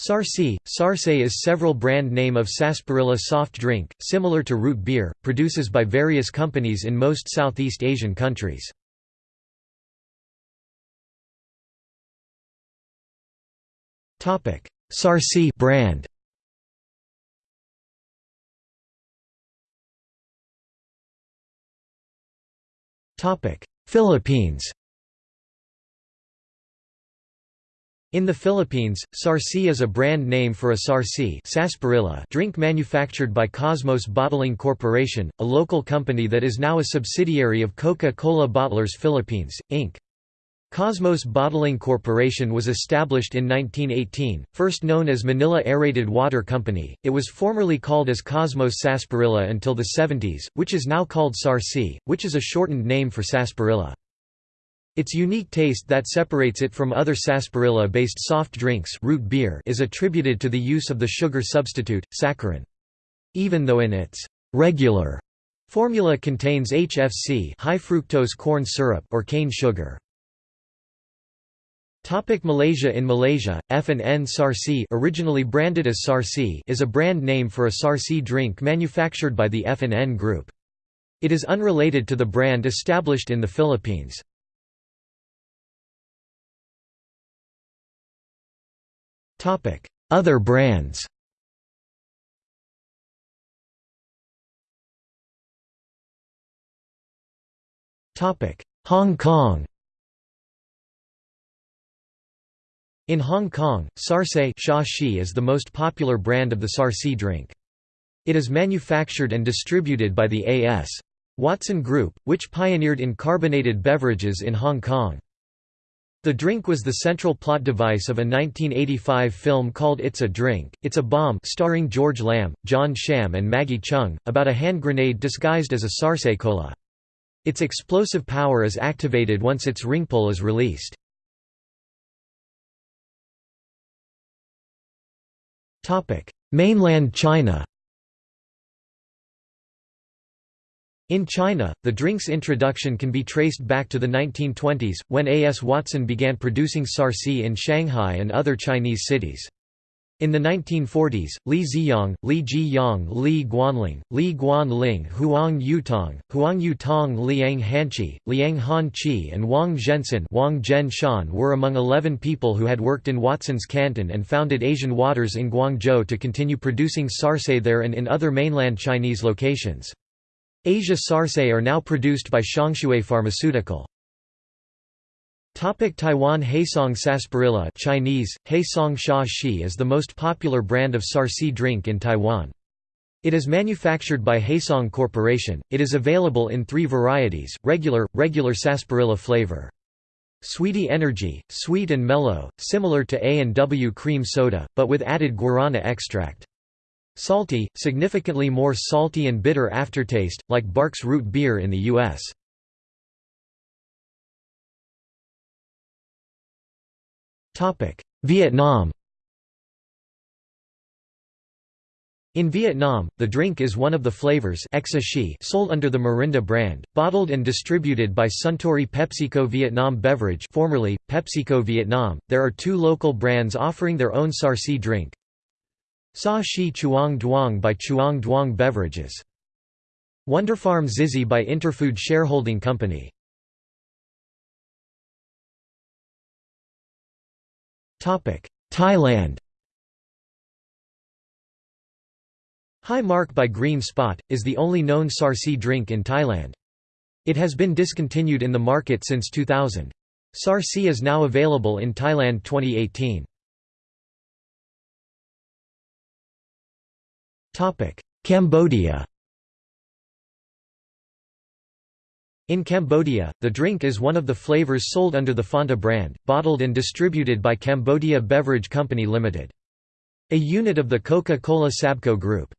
Sarsi, Sarse is several brand name of sarsaparilla soft drink, similar to root beer, produces by various companies in most Southeast Asian countries. Sarsi brand. Philippines In the Philippines, Sarsi is a brand name for a Sarsi sarsaparilla drink manufactured by Cosmos Bottling Corporation, a local company that is now a subsidiary of Coca-Cola Bottlers Philippines, Inc. Cosmos Bottling Corporation was established in 1918, first known as Manila Aerated Water Company. It was formerly called as Cosmos Sarsaparilla until the 70s, which is now called Sarsi, which is a shortened name for sarsaparilla. Its unique taste that separates it from other sarsaparilla-based soft drinks root beer is attributed to the use of the sugar substitute, saccharin. Even though in its regular formula contains HFC high fructose corn syrup or cane sugar. Topic Malaysia In Malaysia, F&N Sarsi originally branded as Sarsi is a brand name for a Sarsi drink manufactured by the F&N Group. It is unrelated to the brand established in the Philippines. Other brands Topic: Hong Kong In Hong Kong, Sarse is the most popular brand of the Sarsi drink. It is manufactured and distributed by the A.S. Watson Group, which pioneered in carbonated beverages in Hong Kong. The drink was the central plot device of a 1985 film called It's a Drink, It's a Bomb starring George Lam, John Sham and Maggie Cheung, about a hand grenade disguised as a sarse cola. Its explosive power is activated once its ring pull is released. Mainland China In China, the drink's introduction can be traced back to the 1920s, when A. S. Watson began producing sarsi in Shanghai and other Chinese cities. In the 1940s, Li Ziyang, Li Jiyang, Li Guanling, Li Guanling, Huang Yutong, Huang Yutong Liang Hanqi, Liang Han Qi and Wang Zhensen Wang Zhen were among 11 people who had worked in Watson's Canton and founded Asian Waters in Guangzhou to continue producing sarse there and in other mainland Chinese locations. Asia Sarse are now produced by Xiangshui Pharmaceutical. Topic Taiwan Heisong Sarsaparilla Chinese, Heisong Sha Shi is the most popular brand of sarsi drink in Taiwan. It is manufactured by Hey-Song Corporation. It is available in three varieties, regular, regular sarsaparilla flavor. Sweetie Energy, sweet and mellow, similar to A&W cream soda, but with added guarana extract. Salty, significantly more salty and bitter aftertaste, like Barq's root beer in the U.S. Vietnam In Vietnam, the drink is one of the flavors sold under the Mirinda brand, bottled and distributed by Suntory PepsiCo Vietnam Beverage formerly, PepsiCo Vietnam. There are two local brands offering their own Sarsi drink, Sa Shi Chuong Duong by Chuong Duong Beverages. Wonderfarm Zizi by Interfood Shareholding Company. Thailand Hi Mark by Green Spot, is the only known Sarsi drink in Thailand. It has been discontinued in the market since 2000. Sarsi is now available in Thailand 2018. Cambodia In Cambodia, the drink is one of the flavors sold under the Fanta brand, bottled and distributed by Cambodia Beverage Company Limited. A unit of the Coca-Cola Sabco Group.